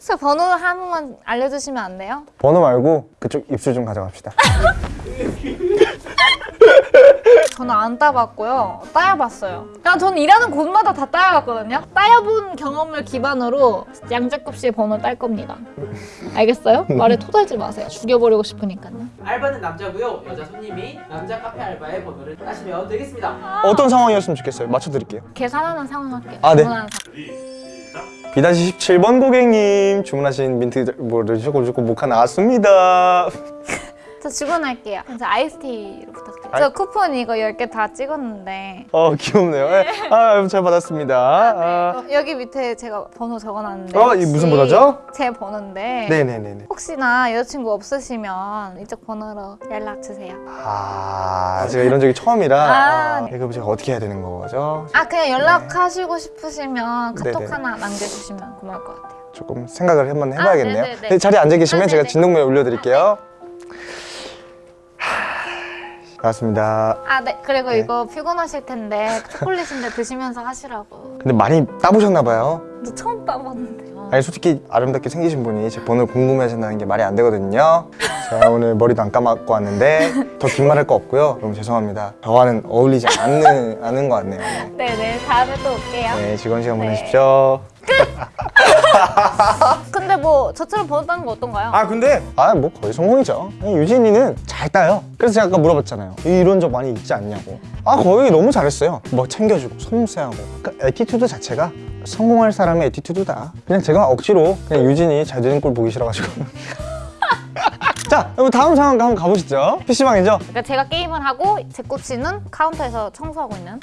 저 번호 한 번만 알려주시면 안 돼요? 번호 말고 그쪽 입술 좀 가져갑시다. 저는 안 따봤고요. 따여봤어요. 그냥 저는 일하는 곳마다 다 따여봤거든요. 따여본 경험을 기반으로 양자급 씨의 번호 딸 겁니다. 알겠어요? 말에 토달지 마세요. 죽여버리고 싶으니까요. 알바는 남자고요. 여자 손님이 남자 카페 알바의 번호를 따시면 되겠습니다. 어떤 상황이었으면 좋겠어요. 맞춰드릴게요. 계산하는 상황 할게요. 아, 네. 주문하는 상황. 비다시 17번 고객님 주문하신 민트 뭐를 주고 주고 모카 나왔습니다. 저 주문할게요. 저 아이스티로 부탁드려요. 아이- 저 쿠폰 이거 10개 다 찍었는데 어 귀엽네요. 예. 아, 잘 받았습니다. 아. 어, 여기 밑에 제가 번호 적어놨는데 어, 이 무슨 번호죠? 제 번호인데 네네네네. 혹시나 여자친구 없으시면 이쪽 번호로 연락 주세요. 아 제가 이런 적이 처음이라 아, 아, 이거 제가 어떻게 해야 되는 거죠? 아 그냥 연락하시고 싶으시면 카톡 네네. 하나 남겨주시면 고마울 것 같아요. 조금 생각을 한번 해봐야겠네요. 아, 네네네. 네, 자리에 앉아 계시면 아, 제가. 진동벨 올려드릴게요. 하, 나왔습니다. 아 네 그리고 네. 이거 피곤하실 텐데 초콜릿인데 드시면서 하시라고. 근데 많이 따보셨나 봐요. 저 처음 따봤는데. 아니 솔직히 아름답게 생기신 분이 제 번호를 궁금해하신다는 게 말이 안 되거든요. 제가 오늘 머리도 안 감았고 왔는데 더 긴말할 거 없고요. 너무 죄송합니다. 저와는 어울리지 않는, 않은 것 같네요. 네. 네네 다음에 또 올게요. 네, 즐거운 시간 네. 보내십시오. 근데 뭐 저처럼 번호 따는 거 어떤가요? 아 근데 아 뭐 거의 성공이죠. 유진이는 잘 따요. 그래서 제가 아까 물어봤잖아요. 이런 적 많이 있지 않냐고. 아 거의 너무 잘했어요. 뭐 챙겨주고 섬세하고. 그러니까 attitude 자체가 성공할 사람의 attitude다. 그냥 제가 억지로 그냥 유진이 잘 되는 꼴 보기 싫어가지고. 자, 그럼 다음 상황 한번 가보시죠. PC방이죠? 그러니까 제가 게임을 하고 제 꼬치는 카운터에서 청소하고 있는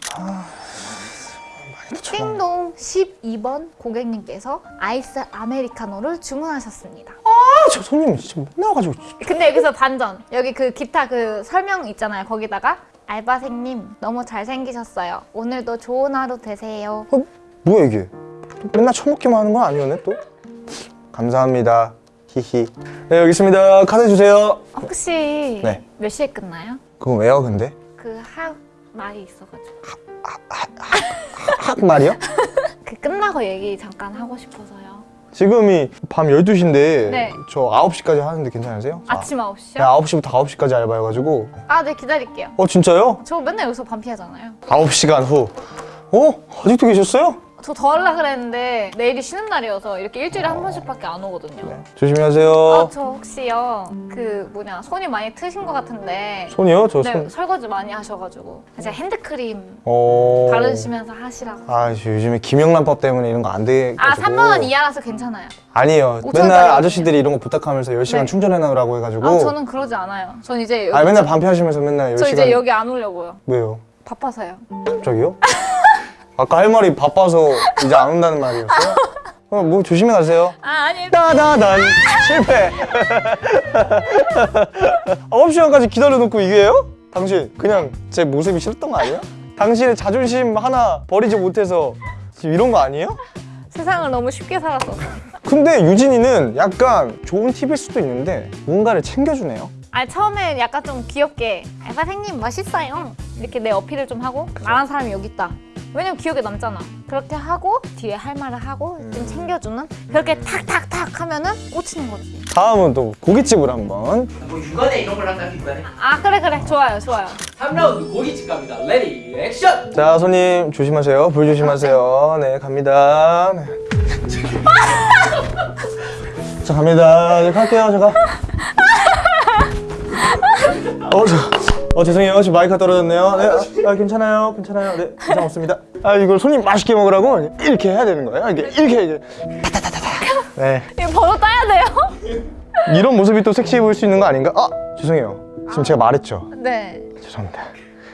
띵동 12번 고객님께서 아이스 아메리카노를 주문하셨습니다. 아, 저 손님 진짜 맨날 와가지고. 근데 여기서 반전. 여기 그 기타 그 설명 있잖아요. 거기다가 알바생님 너무 잘생기셨어요. 오늘도 좋은 하루 되세요. 어, 뭐야 이게? 맨날 처먹기만 하는 건 아니었네 또? 감사합니다. 히히. 네, 여기 있습니다. 카드 주세요. 혹시 네. 몇 시에 끝나요? 그건 왜요, 근데? 그 하 말이 있어가지고 학 말이요? 그 끝나고 얘기 잠깐 하고 싶어서요. 지금이 밤 12시인데 네. 저 9시까지 하는데 괜찮으세요? 저 아침 9시요? 아, 9시부터 9시까지 알바여가지고 아, 네 기다릴게요. 어 진짜요? 저 맨날 여기서 반피하잖아요. 9시간 후 어? 아직도 계셨어요? 저 더 하려 그랬는데 내일이 쉬는 날이어서 이렇게 일주일에 한 번씩밖에 안 오거든요. 네. 조심히 하세요 아, 저 혹시요 그 뭐냐 손이 많이 트신 것 같은데 손이요? 저 네 손? 설거지 많이 하셔가지고 제가 핸드크림 어... 바르시면서 하시라고. 아저 요즘에 김영란법 때문에 이런 거 안 돼가지고 아 3만 원 이하라서 괜찮아요. 아니에요 5천 맨날 아저씨들이 이런 거 부탁하면서 10시간 네. 충전해 놓으라고 해가지고 아 저는 그러지 않아요. 전 이제 아 맨날 반피하시면서 맨날 10시간 저 이제 여기 안 오려고요. 왜요? 바빠서요. 갑자기요? 아까 할 말이 바빠서 이제 안 온다는 말이었어요? 어, 뭐 조심히 가세요 아 아니 따다단 실패 9시간까지 기다려놓고 이게요? 당신 그냥 제 모습이 싫었던 거 아니야? 당신의 자존심 하나 버리지 못해서 지금 이런 거 아니에요? 세상을 너무 쉽게 살았어. 근데 유진이는 약간 좋은 팁일 수도 있는데 뭔가를 챙겨주네요 아니 처음에 약간 좀 귀엽게 알바생님 멋있어요. 이렇게 내 어필을 좀 하고 말하는 사람이 여기 있다. 왜냐면 기억에 남잖아. 그렇게 하고 뒤에 할 말을 하고 좀 챙겨주는 그렇게 탁탁탁 하면은 꽂히는 거지. 다음은 또 고깃집을 한번 뭐 유가네 이런 걸 할까요? 유가네? 아 그래 그래 좋아요 좋아요. 3라운드 고깃집 갑니다. ready 액션! 자 손님 조심하세요 불 조심하세요 네 갑니다 네. 자 갑니다 이제 갈게요 제가 어, 저, 어 죄송해요 지금 마이크가 떨어졌네요 네, 아, 아, 괜찮아요 괜찮아요 네 이상 없습니다 아 이걸 손님 맛있게 먹으라고 이렇게 해야 되는 거예요 이렇게 이렇게 이제 타타타타타 네 이거 번호 따야 돼요? 이런 모습이 또 섹시해 보일 수 있는 거 아닌가 아 죄송해요 지금 제가 말했죠 네. 죄송합니다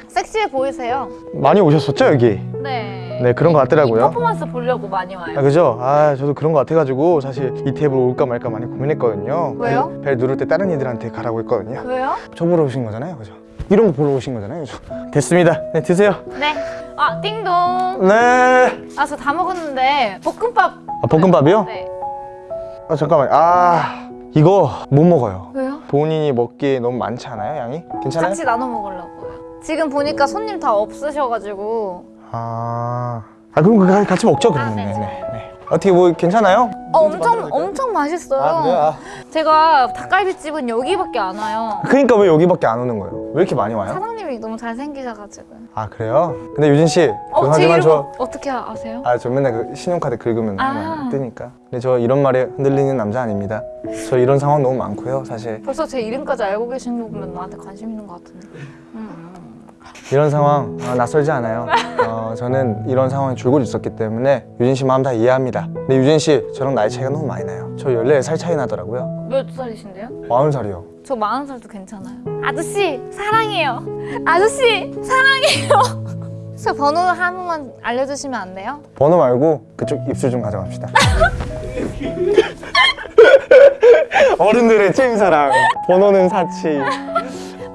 섹시해 보이세요? 많이 오셨었죠 여기 네. 네 그런 거이 같더라고요 퍼포먼스 보려고 많이 와요. 아 그죠? 아 저도 그런 거 같아가지고 사실 이 테이블 올까 말까 많이 고민했거든요 왜요? 벨, 벨 누를 때 다른 이들한테 가라고 했거든요 왜요? 저 보러 오신 거잖아요 그죠? 이런 거 보러 오신 거잖아요? 됐습니다 네 드세요 네. 아 띵동. 네아 저 다 먹었는데 볶음밥. 아, 볶음밥이요? 네. 아 잠깐만 아 이거 못 먹어요 왜요? 본인이 먹기에 너무 많지 않아요 양이? 괜찮아요? 같이 나눠 먹으려고요. 지금 보니까 손님 다 없으셔가지고 아, 아 그럼 그 같이 먹죠 그러면 아, 네, 네, 네. 어떻게 뭐 괜찮아요? 어, 엄청 엄청 맛있어요. 아 그래요? 아. 제가 닭갈비집은 여기밖에 안 와요. 그러니까 왜 여기밖에 안 오는 거예요? 왜 이렇게 많이 와요? 사장님이 너무 잘생기셔가지고. 아 그래요? 근데 유진 씨 어, 죄송하지만 이름 저 어떻게 아세요? 아, 저 맨날 그 신용카드 긁으면 아. 막 뜨니까. 근데 저 이런 말에 흔들리는 남자 아닙니다. 저 이런 상황 너무 많고요, 사실. 벌써 제 이름까지 알고 계신 거 보면 나한테 관심 있는 것 같은데. 음. 이런 상황 어, 낯설지 않아요. 어, 저는 이런 상황에 줄곧 있었기 때문에 유진 씨 마음 다 이해합니다. 근데 유진 씨 저랑 나이 차이가 너무 많이 나요. 저 14살 차이 나더라고요. 몇 살이신데요? 40살이요. 저 마흔 살도 괜찮아요. 아저씨 사랑해요. 아저씨 사랑해요. 저 번호 한 번만 알려주시면 안 돼요? 번호 말고 그쪽 입술 좀 가져갑시다. 어른들의 찐사랑. 번호는 사치.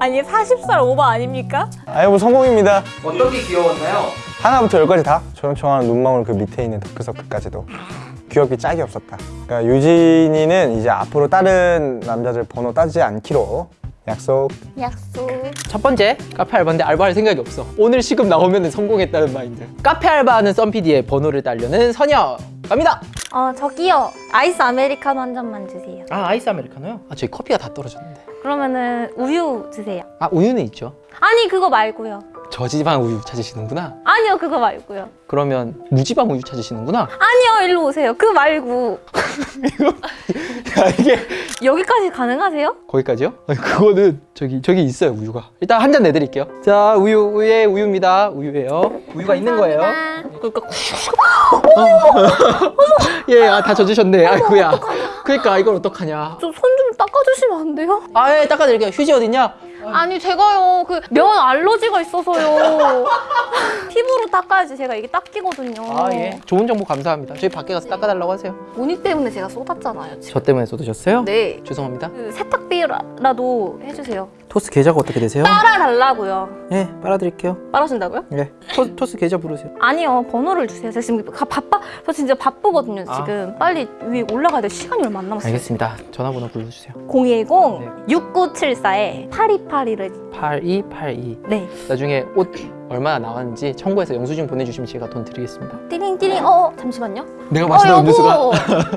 아니 40살 오바 아닙니까? 뭐 성공입니다. 어떤 게 귀여웠나요? 하나부터 열까지 다 조용조용한 눈망울 그 밑에 있는 다크서클까지도 귀엽기 짝이 없었다. 그러니까 유진이는 이제 앞으로 다른 남자들 번호 따지지 않기로 약속. 약속. 첫 번째 카페 알바인데 알바할 생각이 없어 오늘 시급 나오면 성공했다는 마인드 카페 알바하는 썬PD의 번호를 따려는 선녀 갑니다 어 저기요 아이스 아메리카노 한 잔만 주세요 아 아이스 아메리카노요? 아 저희 커피가 다 떨어졌는데 그러면은 우유 주세요. 아 우유는 있죠. 아니 그거 말고요. 저지방 우유 찾으시는구나. 아니요 그거 말고요 그러면 무지방 우유 찾으시는구나. 아니요 일로 오세요. 그 말고. 야 이게 여기까지 가능하세요? 거기까지요? 아니, 그거는 저기 저기 있어요 우유가. 일단 한 잔 내드릴게요. 자 우유 우유에 우유입니다. 우유예요. 우유가 있는 거예요. 그러니까 예다 젖으셨네. 아이고야. 그러니까 이걸 어떡하냐. 좀 손 좀 닦아주시면 안 돼요? 아예 닦아드릴게요. 휴지 어딨냐? 아니 제가요. 그 면 알러지가 있어서요. 피부로 닦아야지 제가 이게 닦이거든요. 아 예. 좋은 정보 감사합니다. 저희 밖에 가서 닦아달라고 하세요. 모니 때문에 제가 쏟았잖아요 지금. 저 때문에 쏟으셨어요? 네. 죄송합니다. 그 세탁비라도 해주세요. 토스 계좌가 어떻게 되세요? 빨아달라고요. 예 빨아드릴게요. 빨아준다고요? 예. 토, 토스 계좌 부르세요. 아니요 번호를 주세요. 제가 지금 가- 바빠 저 진짜 바쁘거든요 아. 지금. 빨리 위에 올라가야 될 시간이 얼마 안 남았어요. 알겠습니다. 전화번호 불러주세요. 010-6974에 8282를. 8282 네. 나중에 옷 얼마나 나왔는지 청구해서 영수증 보내주시면 제가 돈 드리겠습니다 띠링띠링 어 잠시만요 내가 어 마시던 음료수가 여보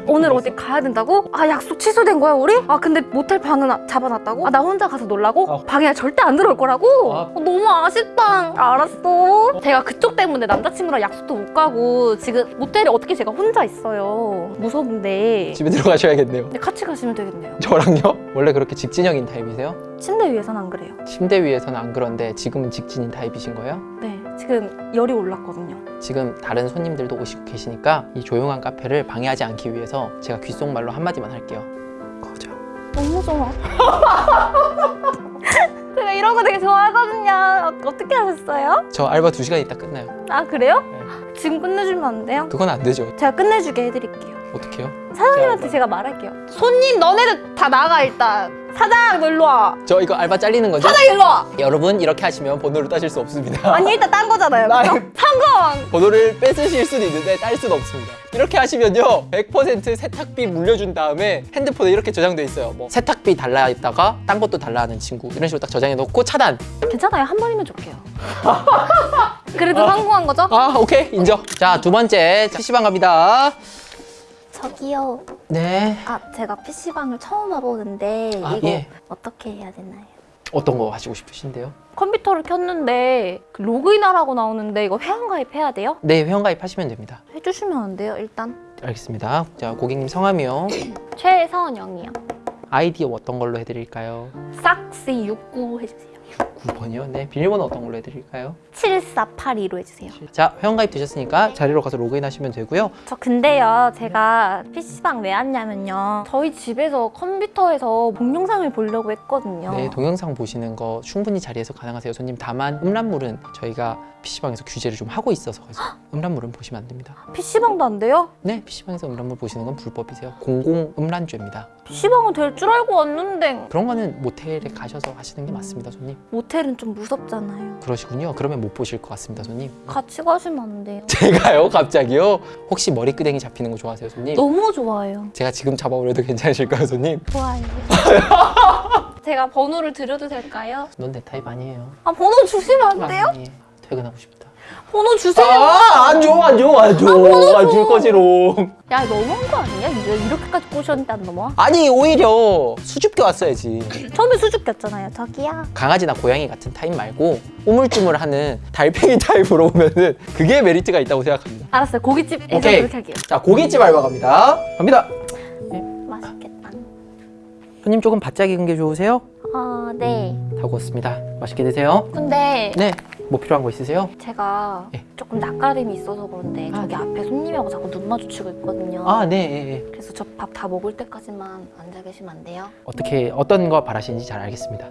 오늘 어디 가야 된다고? 아 약속 취소된 거야 우리? 아 근데 모텔 방은 아- 잡아놨다고? 아 나 혼자 가서 놀라고? 아. 방에 절대 안 들어올 거라고? 아. 어, 너무 아쉽다 알았어 제가 그쪽 때문에 남자친구랑 약속도 못 가고 지금 모텔에 어떻게 제가 혼자 있어요 무서운데 집에 들어가셔야겠네요 같이 가시면 되겠네요 저랑요? 원래 그렇게 직진형인 타입이세요? 침대 위에선 안 그래요 침대 위에서는 안 그런데 지금은 직진인 타입이신 거예요? 네 지금 열이 올랐거든요 지금 다른 손님들도 오시고 계시니까 이 조용한 카페를 방해하지 않기 위해서 제가 귓속말로 한마디만 할게요 거자 너무 좋아 제가 이런 거 되게 좋아하거든요 어, 어떻게 하셨어요? 저 알바 2시간 있다 끝나요 아 그래요? 네. 지금 끝내주면 안 돼요? 그건 안 되죠 제가 끝내주게 해드릴게요 어떡해요? 사장님한테 제가 말할게요 손님 너네들 다 나가 일단 사장 너 일로 와. 저 이거 알바 잘리는 거죠? 사장 일로 와. 여러분 이렇게 하시면 번호를 따실 수 없습니다. 아니 일단 딴 거잖아요 나-? 성공! 번호를 뺏으실 수는 있는데 딸 수는 없습니다. 이렇게 하시면요 100% 세탁비 물려준 다음에 핸드폰에 이렇게 저장돼 있어요. 뭐 세탁비 달라 했다가 딴 것도 달라 하는 친구 이런 식으로 딱 저장해 놓고 차단. 괜찮아요. 한 번이면 좋게요. 그래도 성공한 거죠? 아 오케이. 인정. 자 두 번째. PC방 갑니다 저기요 네 아 제가 PC방을 처음 와보는데 아, 이거 예. 어떻게 해야 되나요? 어떤 거 하시고 싶으신데요? 컴퓨터를 켰는데 그 로그인하라고 나오는데 이거 회원가입해야 돼요? 네 회원가입 하시면 됩니다 해주시면 안 돼요 일단 알겠습니다 자 고객님 성함이요 최선영이요 아이디 어떤 걸로 해드릴까요? 싹시 69 해주세요 9번이요? 네 비밀번호 어떤 걸로 해드릴까요? 7482로 해주세요. 자 회원가입 되셨으니까 자리로 가서 로그인 하시면 되고요. 저 근데요 제가 PC방 왜 왔냐면요. 저희 집에서 컴퓨터에서 동영상을 보려고 했거든요. 네, 동영상 보시는 거 충분히 자리에서 가능하세요, 손님. 다만 음란물은 저희가 PC방에서 규제를 좀 하고 있어서 음란물은 보시면 안 됩니다. PC방도 안 돼요? 네, PC방에서 음란물 보시는 건 불법이세요. 공공 음란죄입니다. PC방은 될 줄 알고 왔는데 그런 거는 모텔에 가셔서 하시는 게 맞습니다, 손님. 모텔은 좀 무섭잖아요 그러시군요. 그러면 못 보실 것 같습니다, 손님. 같이 가시면 안 돼요 제가요, 갑자기요? 혹시 머리끄댕이 잡히는 거 좋아하세요, 손님? 너무 좋아요 제가 지금 잡아오려도 괜찮으실까요, 손님? 좋아요 제가 번호를 드려도 될까요? 넌 내 타입 아니에요. 아 번호 주시면 안 돼요? 아니에요. 퇴근하고 싶다. 번호 주세요. 아 안 줘, 안 줘, 안 줘. 안줄 거지롱. 야 너무한 거 아니야? 이제 이렇게까지 꼬셨는데 안 넘어와? 아니 오히려 수줍게 왔어야지. 처음에 수줍겼잖아요. 저기야. 강아지나 고양이 같은 타입 말고 우물쭈물하는 달팽이 타입으로 오면은 그게 메리트가 있다고 생각합니다. 알았어요. 고깃집에서 오케이. 그렇게 할게요. 자 고깃집 알바 갑니다. 갑니다. 맛있겠다. 손님 조금 바짝 익은 게 좋으세요? 아 네. 다 구웠습니다. 맛있게 드세요. 근데 네. 뭐 필요한 거 있으세요? 제가 네. 조금 낯가림이 있어서 그런데 저기 앞에 손님하고 자꾸 눈 마주치고 있거든요. 아, 네. 예, 예. 그래서 저 밥 다 먹을 때까지만 앉아 계시면 안 돼요? 어떻게 어떤 거 바라시는지 잘 알겠습니다.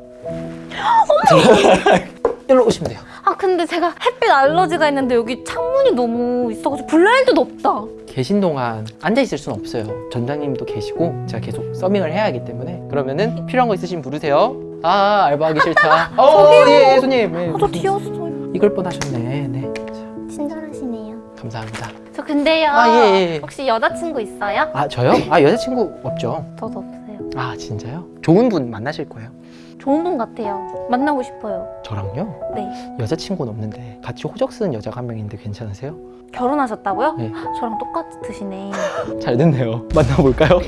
일로 오시면 돼요. 아 근데 제가 햇빛 알러지가 있는데 여기 창문이 너무 있어가지고 블라인드도 없다. 계신 동안 앉아 있을 수는 없어요. 전장님도 계시고 제가 계속 서밍을 해야 하기 때문에 그러면은 필요한 거 있으시면 부르세요. 아 알바하기 싫다. 어, 예, 예, 손님. 예. 아저 뒤였어요. 이걸 뻔하셨네. 네. 자, 친절하시네요. 감사합니다. 저 근데요. 아, 예, 예, 예. 혹시 여자친구 있어요? 아 저요? 아 여자친구 없죠. 저도 없어요. 아 진짜요? 좋은 분 만나실 거예요. 좋은 분 같아요. 만나고 싶어요. 저랑요? 네. 여자친구는 없는데 같이 호적 쓰는 여자가 한 명 있는데 괜찮으세요? 결혼하셨다고요? 네. 저랑 똑같으시네. 잘 됐네요. 만나볼까요?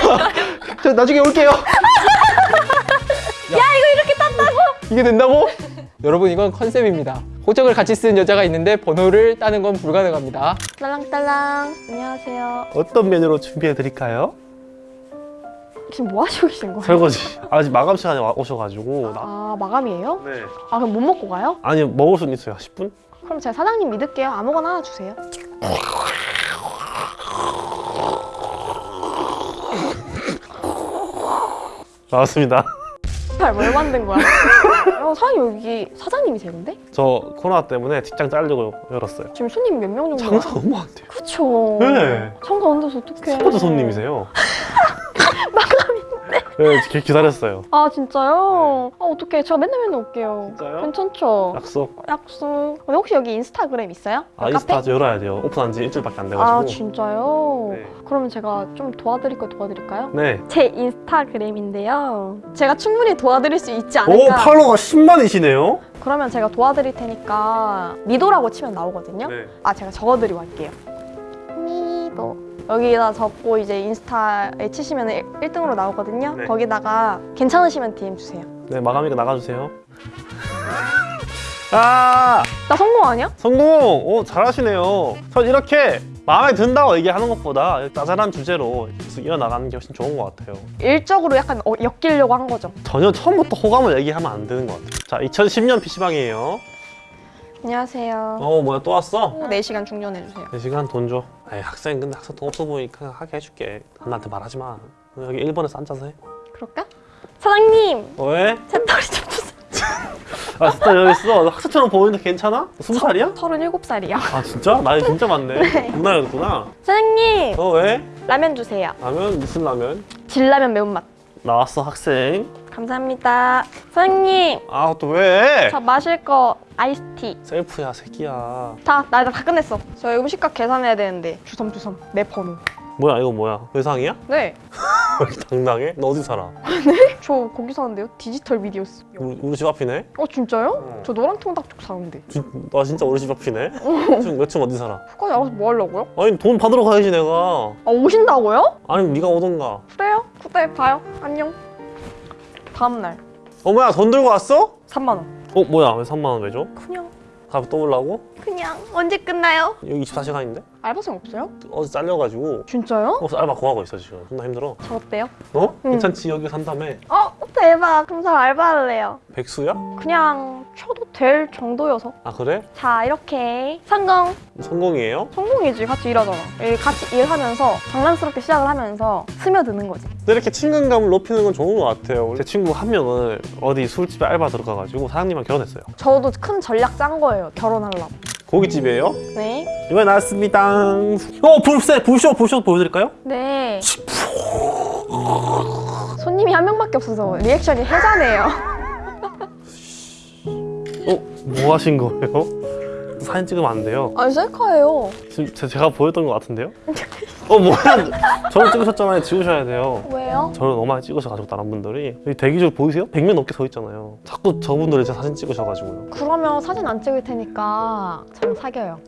저 나중에 올게요. 야, 이거 이렇게 땄다고? 이게 된다고? 여러분 이건 컨셉입니다. 호적을 같이 쓰는 여자가 있는데 번호를 따는 건 불가능합니다. 딸랑딸랑. 안녕하세요. 어떤 메뉴로 준비해 드릴까요? 지금 뭐 하시고 계신 거예요? 설거지. 아직 마감 시간에 와- 오셔가지고. 나... 아 마감이에요? 네. 아 그럼 못 먹고 가요? 아니 먹을 수는 있어요. 10분? 그럼 제가 사장님 믿을게요. 아무거나 하나 주세요. 나왔습니다. 뭘 만든 거야? 어, 사장님 여기 사장님이세요 근데? 저 코로나 때문에 직장 잘리고 열었어요. 지금 손님 몇 명 정도? 장사 너무 안 돼요. 그쵸. 네. 장사 안 돼서 어떡해. 첫 번째 손님이세요. 네, 기- 기다렸어요. 아 진짜요? 아 어떡해. 제가 맨날 맨날 올게요. 진짜요? 괜찮죠? 약속. 약속. 근데 혹시 여기 인스타그램 있어요? 아, 인스타 아직 열어야 돼요. 오픈한 지 일주일밖에 안 돼가지고. 아 진짜요? 네. 그러면 제가 좀 도와드릴 거 도와드릴까요? 네. 제 인스타그램인데요. 제가 충분히 도와드릴 수 있지 오, 않을까? 팔로워가 10만이시네요? 그러면 제가 도와드릴 테니까 미도라고 치면 나오거든요. 네. 아 제가 적어드리고 할게요. 미도 여기다 적고 이제 인스타에 치시면 1등으로 나오거든요. 네. 거기다가 괜찮으시면 DM 주세요. 네, 마감이니까 나가주세요. 아! 나 성공 아니야? 성공! 오, 잘하시네요. 전 이렇게 마음에 든다고 얘기하는 것보다 짜잘한 주제로 계속 이어나가는 게 훨씬 좋은 것 같아요. 일적으로 약간 어, 엮이려고 한 거죠. 전혀 처음부터 호감을 얘기하면 안 되는 것 같아요. 자, 2010년 PC방이에요. 안녕하세요. 어, 뭐야, 또 왔어? 4시간 중전해주세요. 4시간 돈 줘. 에이, 학생, 근데 학생 돈 없어 보니까 하게 해줄게. 나한테 말하지 마. 여기 일본에서 앉아서 해. 그럴까? 사장님! 어, 왜? 제 털이 좀 주세요. 아, 진짜 여기 있어. 너 학생처럼 보이는데 괜찮아? 스무 살이야? 37살이요. 아, 진짜? 나이 진짜 많네. 누나였구나. 사장님! 어, 왜? 라면 주세요. 라면? 무슨 라면? 진라면 매운맛. 나왔어, 학생. 감사합니다. 사장님! 아, 또 왜? 저 마실 거 아이스티. 셀프야, 새끼야. 다, 나, 다 끝냈어. 저 음식값 계산해야 되는데. 주섬주섬. 내 번호. 뭐야, 이거 뭐야? 외상이야? 네. 당당해? 너 어디 살아? 저 거기 사는데요. 디지털 미디어스. 우리, 우리 집 앞이네? 어, 진짜요? 어. 저 노랑통닭 쪽 사는데. 진, 나 진짜 우리 집 앞이네? 지금 몇층 어디 살아? 그까지 알아서 뭐 하려고요? 아니, 돈 받으러 가야지, 내가. 아, 오신다고요? 아니, 네가 오던가. 그래요? 그때 봐요. 안녕. 다음날. 어머야, 돈 들고 왔어? 3만원. 어, 뭐야, 왜 3만원 왜 줘? 그냥, 가서 또 올라고? 그냥. 언제 끝나요? 여기 24시간인데? 알바생 없어요? 어제 잘려가지고. 진짜요? 어, 알바 구하고 있어, 지금. 존나 힘들어. 저 어때요? 어? 응. 괜찮지, 여기 산다며. 어, 대박. 그럼 저 알바할래요. 백수야? 그냥 쳐도 될 정도여서. 아, 그래? 자, 이렇게. 성공. 성공이에요? 성공이지. 같이 일하잖아. 일- 같이 일하면서 장난스럽게 시작을 하면서 스며드는 거지. 근데 이렇게 친근감을 높이는 건 좋은 것 같아요. 제 친구 한 명은 어디 술집에 알바 들어가가지고 사장님이랑 결혼했어요. 저도 큰 전략 짠 거예요. 결혼하려고. 고깃집이에요? 네. 이번에 나왔습니다. 어, 불새, 불쇼, 불쇼 보여드릴까요? 네. 손님이 한 명밖에 없어서 리액션이 해자네요. 어, 뭐 하신 거예요? 사진 찍으면 안 돼요. 아니 셀카예요. 지금 제- 제가 보였던 것 같은데요? 어 뭐야? 저를 찍으셨잖아요. 지우셔야 돼요. 왜요? 저를 너무 많이 찍으셔가지고 다른 분들이 여기 대기줄 보이세요? 100명 넘게 서 있잖아요. 자꾸 저분들이 제 사진 찍으셔가지고요. 그러면 사진 안 찍을 테니까 저랑 사겨요.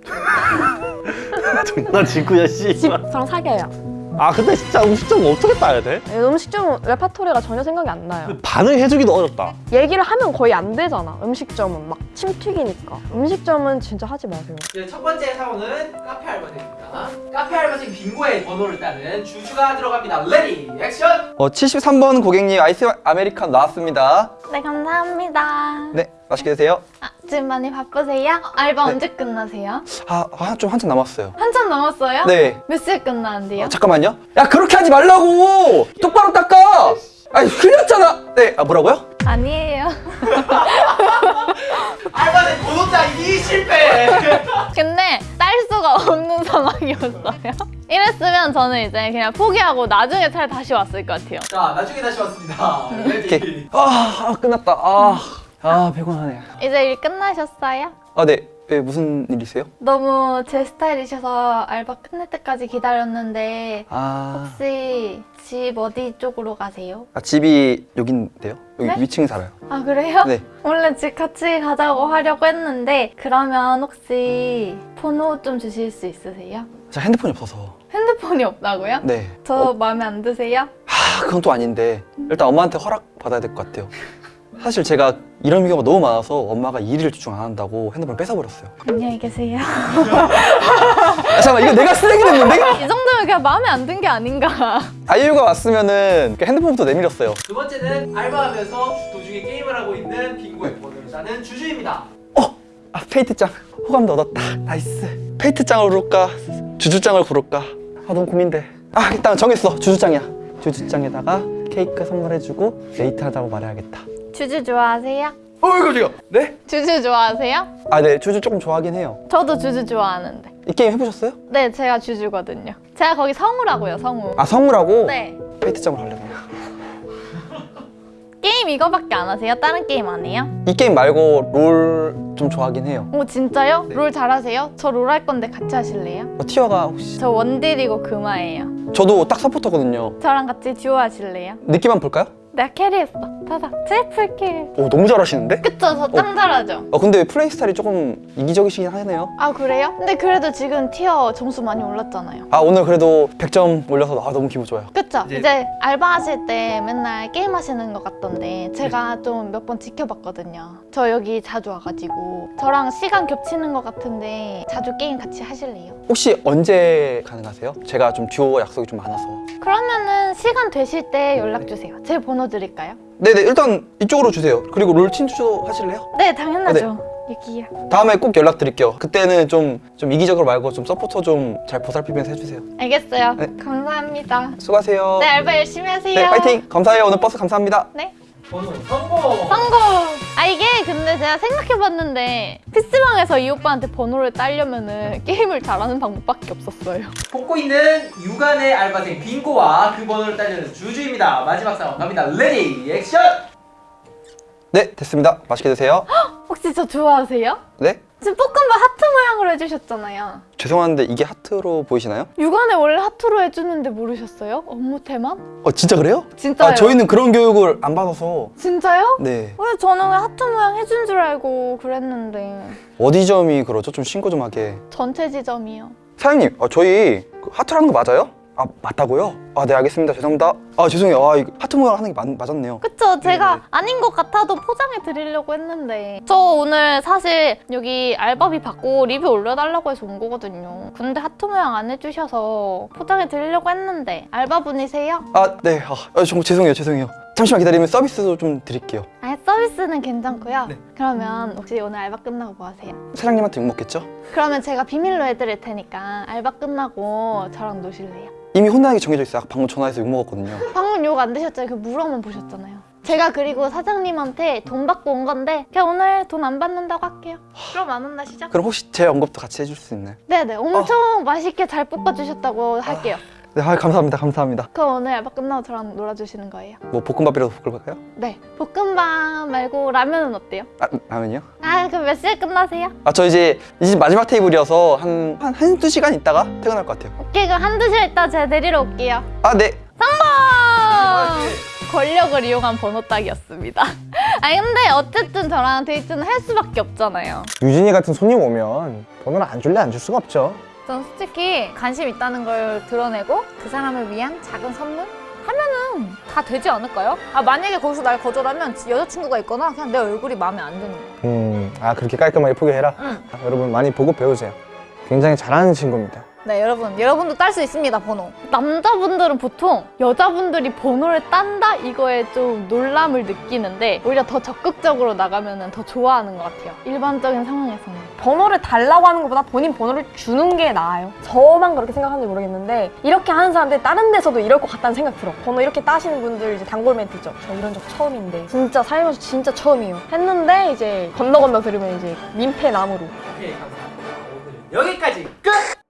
장난치고야 씨. 저랑 사겨요. 아 근데 진짜 음식점 어떻게 따야 돼? 음식점은 레파토리가 전혀 생각이 안 나요. 반응해주기도 어렵다. 얘기를 하면 거의 안 되잖아. 음식점은 막침 튀기니까. 음식점은 진짜 하지 마세요. 네, 첫 번째 상황은 카페 알바생입니다. 카페 알바생 빙고의 번호를 따는 주주가 들어갑니다. ready 액션! 어, 73번 고객님 아이스 아메리카노 나왔습니다. 네 감사합니다. 네, 맛있게 드세요. 아, 지금 많이 바쁘세요? 알바 언제 끝나세요? 아, 아, 좀 한참 남았어요. 한참 남았어요? 네. 몇 시에 끝나는데요? 어, 잠깐만요. 야, 그렇게 하지 말라고! 똑바로 닦아! 아니, 흘렸잖아! 네, 아, 뭐라고요? 아니에요. 상황이었어요. 이랬으면 저는 이제 그냥 포기하고 나중에 차라리 다시 왔을 것 같아요. 자, 나중에 다시 왔습니다. ready. 아, 아, 끝났다. 아, 아, 피곤하네. 이제 일 끝나셨어요? 아, 네. 왜, 무슨 일이세요? 너무 제 스타일이셔서 알바 끝날 때까지 기다렸는데 아, 혹시 집 어디 쪽으로 가세요? 아 집이 여긴데요? 여기 네? 위층에 살아요. 아 그래요? 네. 원래 집 같이 가자고 하려고 했는데 그러면 혹시 번호 좀 주실 수 있으세요? 제가 핸드폰이 없어서. 핸드폰이 없다고요? 네. 저 어, 마음에 안 드세요? 아, 그건 또 아닌데. 일단 엄마한테 허락 받아야 될 것 같아요. 사실 제가 이런 경우가 너무 많아서 엄마가 일을 집중 안 한다고 핸드폰을 뺏어버렸어요. 안녕히 계세요. 아, 잠깐만, 이거 내가 쓰레기 됐는데? 이 정도면 그냥 마음에 안 든 게 아닌가. 아이유가 왔으면은 그 핸드폰부터 내밀었어요. 두 번째는 알바하면서 도중에 게임을 하고 있는 빙고의 번호를 따는 주주입니다. 아, 페이트짱. 호감도 얻었다. nice. 페이트짱을 고를까? 주주짱을 고를까? 아, 너무 고민돼. 아, 일단 정했어. 주주짱이야. 주주짱에다가 케이크 선물해주고 데이트하자고 말해야겠다. 주주 좋아하세요? 어, 이거 지금. 네? 주주 좋아하세요? 아, 네. 주주 조금 좋아하긴 해요. 저도 주주 좋아하는데. 이 게임 해보셨어요? 네, 제가 주주거든요. 제가 거기 성우라고요, 성우. 아, 성우라고? 네. 페이트짱으로 할래요. 게임 이거밖에 안 하세요? 다른 게임 안 해요? 이 게임 말고 롤 좀 좋아하긴 해요. 오 진짜요? 네. 롤 잘하세요? 저 롤 할 건데 같이 하실래요? 어, tier가 혹시 저 원딜이고 그마예요. 저도 딱 서포터거든요. 저랑 같이 듀오 하실래요? 느낌 한번 볼까요? 내가 carry했어. 타다 triple kill. 오 너무 잘하시는데? 그쵸? 저 짱 잘하죠? 어 근데 플레이 스타일이 조금 이기적이시긴 하네요. 아 그래요? 근데 그래도 지금 tier 점수 많이 올랐잖아요. 아 오늘 그래도 100점 올려서 아 너무 기분 좋아요. 그쵸? 이제- 이제, 알바하실 때 맨날 게임 하시는 것 같던데 제가 좀 몇 번 지켜봤거든요. 저 여기 자주 와가지고 저랑 시간 겹치는 것 같은데 자주 게임 같이 하실래요? 혹시 언제 가능하세요? 제가 좀 듀오 약속이 좀 많아서. 그러면은 시간 되실 때 연락 주세요. 제 번호 드릴까요? 네네 일단 이쪽으로 주세요. 그리고 롤 친추도 하실래요? 네, 당연하죠. 여기요. 다음에 꼭 연락드릴게요. 그때는 좀, 좀 이기적으로 말고 좀 서포터 좀 잘 보살피면서 해주세요. 알겠어요. 네. 감사합니다. 수고하세요. 네, 알바 열심히 하세요. 네, 파이팅! 감사해요. 오늘 버스 감사합니다. 네. 번호 성공! 성공! 아 이게 근데 제가 생각해봤는데 PC방에서 이 오빠한테 번호를 따려면은 게임을 잘하는 방법밖에 없었어요. 볶고 있는 유가네 알바생분께 그 번호를 따는 주주입니다. 마지막 상황 갑니다. ready action! 네, 됐습니다. 맛있게 드세요. 혹시 저 좋아하세요? 네? 지금 볶음밥 하트 모양으로 해주셨잖아요. 죄송한데 이게 하트로 보이시나요? 유가네 원래 하트로 해주는데 모르셨어요? 업무 태만? 어, 진짜 그래요? 진짜요? 아, 저희는 그런 교육을 안 받아서. 진짜요? 네. 왜 저는 왜 하트 모양 해준 줄 알고 그랬는데 어디 점이 그러죠? 좀 신고 좀 하게. 전체 지점이요. 사장님, 아, 저희 그 하트라는 거 맞아요? 아, 맞다고요? 아, 네, 알겠습니다. 죄송합니다. 아, 죄송해요. 아, 이거 하트 모양 하는 게 맞, 맞았네요. 그쵸 제가 네. 아닌 것 같아도 포장해 드리려고 했는데 저 오늘 사실 여기 알바비 받고 리뷰 올려달라고 해서 온 거거든요 근데 하트 모양 안 해주셔서 포장해 드리려고 했는데 알바분이세요? 아, 네. 아, 아, 정말 죄송해요. 죄송해요. 잠시만 기다리면 서비스도 좀 드릴게요. 아 서비스는 괜찮고요 네. 그러면 혹시 오늘 알바 끝나고 뭐 하세요? 사장님한테 욕 먹겠죠? 그러면 제가 비밀로 해드릴 테니까 알바 끝나고 저랑 노실래요? 이미 혼나기 정해져 있어요. 방금 전화해서 욕먹었거든요. 방금 욕 안 드셨잖아요 그 물어만 보셨잖아요 제가 그리고 사장님한테 돈 받고 온 건데 그냥 오늘 돈 안 받는다고 할게요 그럼 안 혼나시죠? 그럼 혹시 제 언급도 같이 해줄 수 있나요? 네네 엄청 맛있게 잘 볶아주셨다고 할게요 네, 아, 감사합니다. 감사합니다. 그럼 오늘 알바 끝나고 저랑 놀아주시는 거예요? 뭐 볶음밥이라도 볶을까요? 네. 볶음밥 말고 라면은 어때요? 아, 라면이요? 아 그럼 몇 시에 끝나세요? 아, 저 이제 이집 마지막 테이블이어서 한, 한, 한, 두 시간 있다가 퇴근할 것 같아요. 오케이 그럼 한두 시간 있다 제가 데리러 올게요. 아, 네. 권력을 이용한 번호 따기였습니다. 아니 근데 어쨌든 저랑 데이트는 할 수밖에 없잖아요. 유진이 같은 손님 오면 번호를 안 줄래 안 줄 수가 없죠. 전 솔직히 관심 있다는 걸 드러내고 그 사람을 위한 작은 선물 하면은 다 되지 않을까요? 아 만약에 거기서 날 거절하면 여자친구가 있거나 그냥 내 얼굴이 마음에 안 드는 거야. 음, 아 그렇게 깔끔하게 포기해라. 응. 아, 여러분 많이 보고 배우세요. 굉장히 잘하는 친구입니다. 네 여러분 여러분도 딸 수 있습니다 번호. 남자분들은 보통 여자분들이 번호를 딴다 이거에 좀 놀람을 느끼는데 오히려 더 적극적으로 나가면 더 좋아하는 것 같아요. 일반적인 상황에서는. 번호를 달라고 하는 것보다 본인 번호를 주는 게 나아요. 저만 그렇게 생각하는지 모르겠는데 이렇게 하는 사람들 다른 데서도 이럴 것 같다는 생각 들어. 번호 이렇게 따시는 분들 이제 단골 멘트죠. 저 이런 적 처음인데 진짜 살면서 진짜 처음이에요. 했는데 이제 건너 건너 들으면 이제 민폐 나무로. 오케이 감사합니다. 오늘 여기까지 끝.